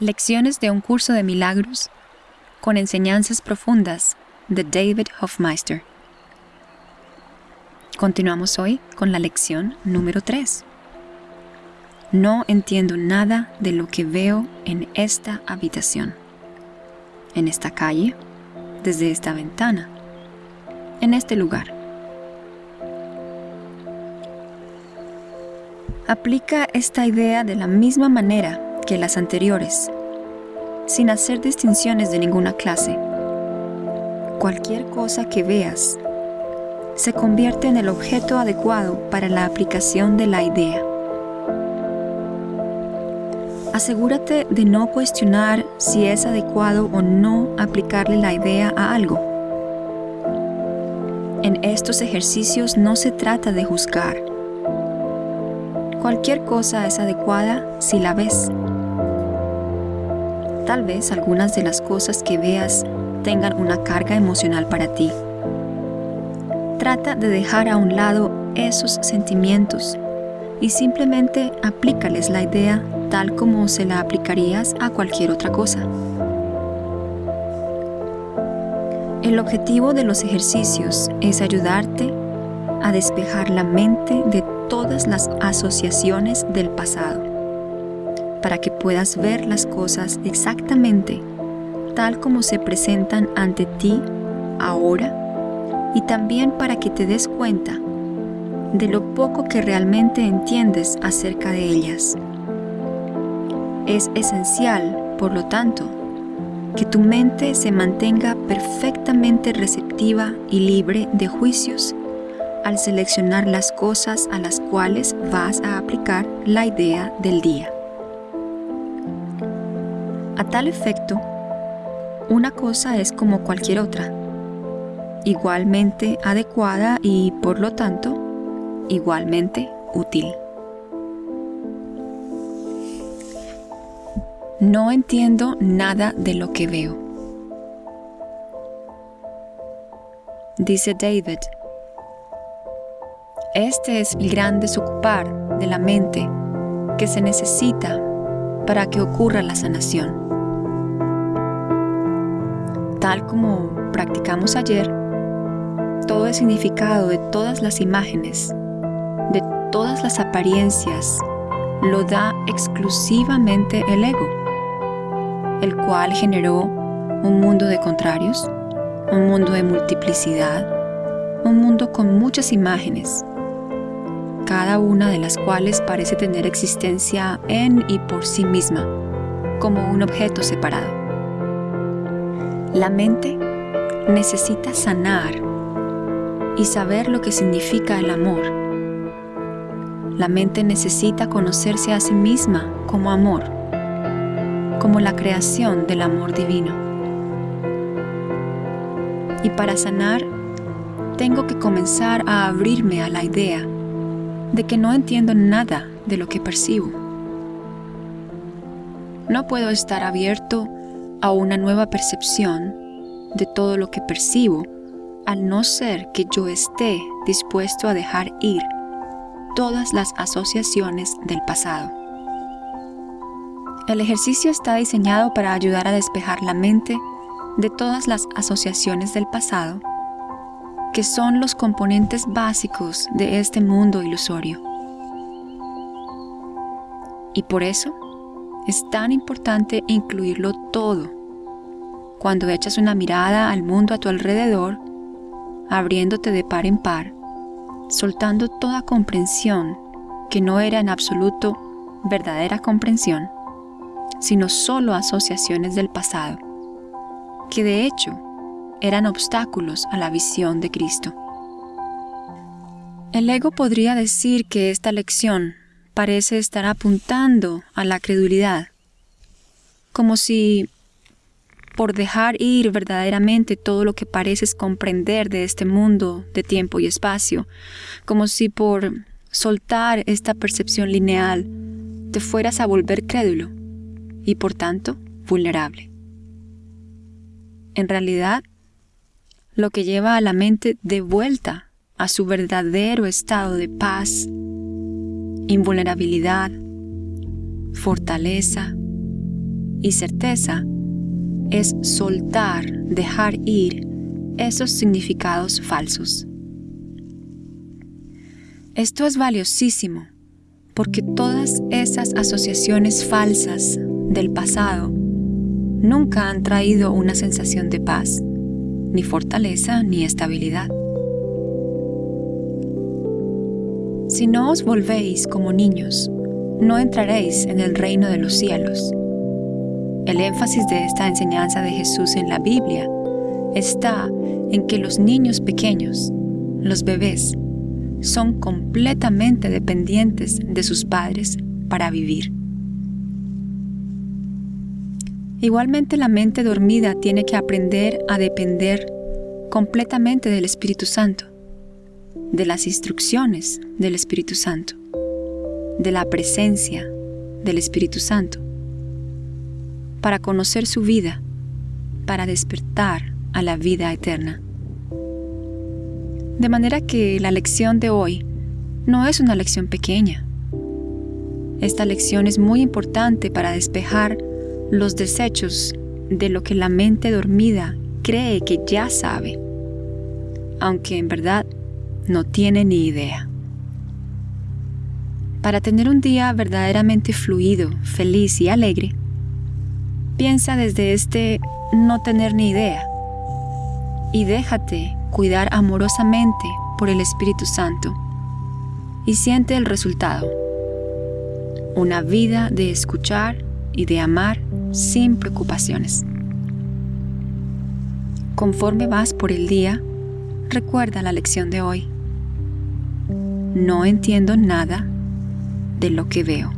Lecciones de un curso de milagros con enseñanzas profundas de David Hofmeister. Continuamos hoy con la lección número 3. No entiendo nada de lo que veo en esta habitación, en esta calle, desde esta ventana, en este lugar. Aplica esta idea de la misma manera que las anteriores, sin hacer distinciones de ninguna clase. Cualquier cosa que veas se convierte en el objeto adecuado para la aplicación de la idea. Asegúrate de no cuestionar si es adecuado o no aplicarle la idea a algo. En estos ejercicios no se trata de juzgar. Cualquier cosa es adecuada si la ves. Tal vez algunas de las cosas que veas tengan una carga emocional para ti. Trata de dejar a un lado esos sentimientos y simplemente aplícales la idea tal como se la aplicarías a cualquier otra cosa. El objetivo de los ejercicios es ayudarte a despejar la mente de todas las asociaciones del pasado para que puedas ver las cosas exactamente tal como se presentan ante ti ahora y también para que te des cuenta de lo poco que realmente entiendes acerca de ellas. Es esencial, por lo tanto, que tu mente se mantenga perfectamente receptiva y libre de juicios al seleccionar las cosas a las cuales vas a aplicar la idea del día. A tal efecto, una cosa es como cualquier otra, igualmente adecuada y, por lo tanto, igualmente útil. No entiendo nada de lo que veo. Dice David, este es el gran desocupar de la mente que se necesita para que ocurra la sanación. Tal como practicamos ayer, todo el significado de todas las imágenes, de todas las apariencias, lo da exclusivamente el ego, el cual generó un mundo de contrarios, un mundo de multiplicidad, un mundo con muchas imágenes, cada una de las cuales parece tener existencia en y por sí misma, como un objeto separado. La mente necesita sanar y saber lo que significa el amor. La mente necesita conocerse a sí misma como amor, como la creación del amor divino. Y para sanar, tengo que comenzar a abrirme a la idea de que no entiendo nada de lo que percibo. No puedo estar abierto a una nueva percepción de todo lo que percibo, al no ser que yo esté dispuesto a dejar ir todas las asociaciones del pasado. El ejercicio está diseñado para ayudar a despejar la mente de todas las asociaciones del pasado, que son los componentes básicos de este mundo ilusorio. Y por eso, es tan importante incluirlo todo. Cuando echas una mirada al mundo a tu alrededor, abriéndote de par en par, soltando toda comprensión que no era en absoluto verdadera comprensión, sino solo asociaciones del pasado, que de hecho eran obstáculos a la visión de Cristo. El ego podría decir que esta lección parece estar apuntando a la credulidad, como si por dejar ir verdaderamente todo lo que pareces comprender de este mundo de tiempo y espacio, como si por soltar esta percepción lineal te fueras a volver crédulo y por tanto vulnerable. En realidad, lo que lleva a la mente de vuelta a su verdadero estado de paz invulnerabilidad, fortaleza, y certeza es soltar, dejar ir esos significados falsos. Esto es valiosísimo porque todas esas asociaciones falsas del pasado nunca han traído una sensación de paz, ni fortaleza, ni estabilidad. Si no os volvéis como niños, no entraréis en el reino de los cielos. El énfasis de esta enseñanza de Jesús en la Biblia está en que los niños pequeños, los bebés, son completamente dependientes de sus padres para vivir. Igualmente la mente dormida tiene que aprender a depender completamente del Espíritu Santo, de las instrucciones del Espíritu Santo, de la presencia del Espíritu Santo para conocer su vida, para despertar a la vida eterna. De manera que la lección de hoy no es una lección pequeña. Esta lección es muy importante para despejar los desechos de lo que la mente dormida cree que ya sabe, aunque en verdad no tiene ni idea. Para tener un día verdaderamente fluido, feliz y alegre, Piensa desde este no tener ni idea y déjate cuidar amorosamente por el Espíritu Santo y siente el resultado. Una vida de escuchar y de amar sin preocupaciones. Conforme vas por el día, recuerda la lección de hoy. No entiendo nada de lo que veo.